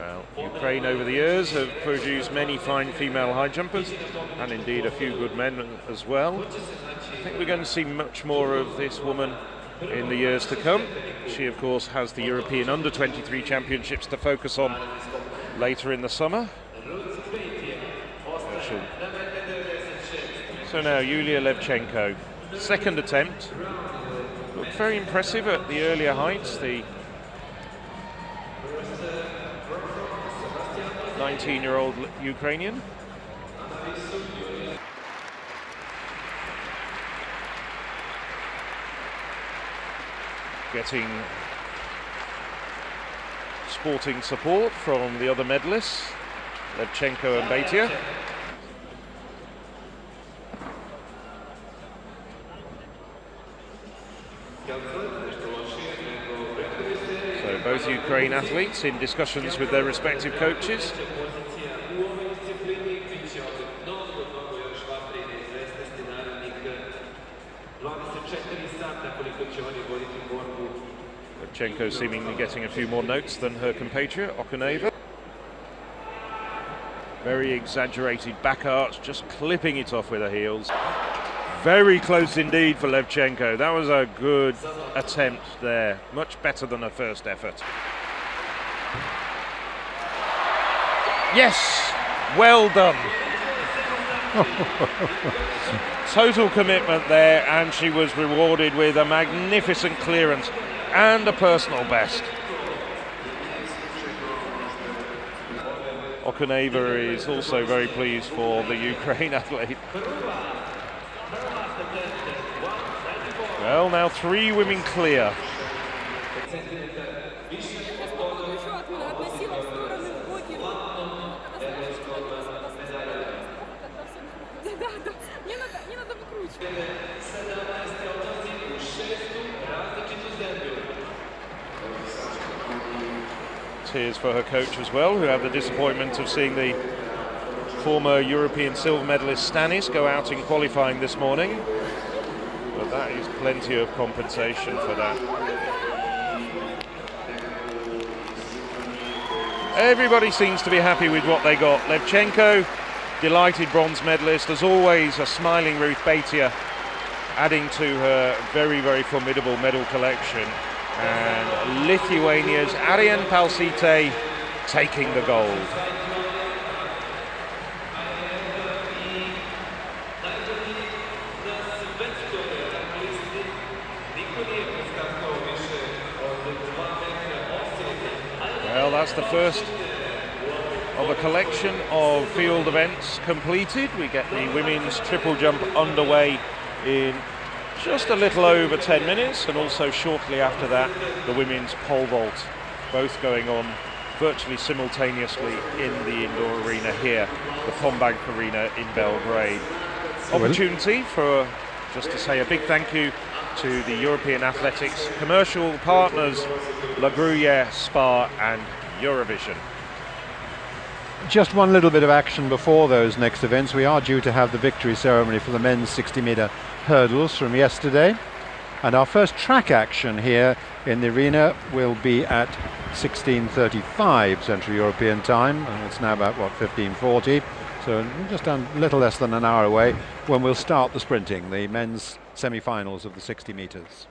Well, Ukraine over the years have produced many fine female high jumpers and indeed a few good men as well. I think we're going to see much more of this woman in the years to come. She, of course, has the European Under 23 Championships to focus on later in the summer. So now Yulia Levchenko, second attempt. Looked very impressive at the earlier heights. The 19-year-old Ukrainian. Getting sporting support from the other medalists, Levchenko and Beitia. So both Ukraine athletes in discussions with their respective coaches. Levchenko seemingly getting a few more notes than her compatriot, Okuneva. Very exaggerated back arch, just clipping it off with her heels. Very close indeed for Levchenko. That was a good attempt there. Much better than her first effort. Yes, well done. Total commitment there, and she was rewarded with a magnificent clearance and a personal best. Okuneva is also very pleased for the Ukraine athlete. Well, now three women clear. Tears for her coach as well, who had the disappointment of seeing the former European silver medalist Stanis go out in qualifying this morning. But that is plenty of compensation for that. Everybody seems to be happy with what they got. Levchenko, delighted bronze medalist, as always, a smiling Ruth Beitia, adding to her very, very formidable medal collection. And Lithuania's Airinė Palšytė taking the gold. Well, that's the first of a collection of field events completed. We get the women's triple jump underway in just a little over 10 minutes, and also shortly after that, the women's pole vault, both going on virtually simultaneously in the indoor arena here, the Kombank Arena in Belgrade. Opportunity for just to say a big thank you to the European Athletics commercial partners, La Gruyere, Spar and Eurovision. Just one little bit of action before those next events. We are due to have the victory ceremony for the men's 60 metre hurdles from yesterday. And our first track action here in the arena will be at 16.35 Central European time. And it's now about, what, 15.40. So just a little less than an hour away when we'll start the sprinting, the men's semi-finals of the 60 metres.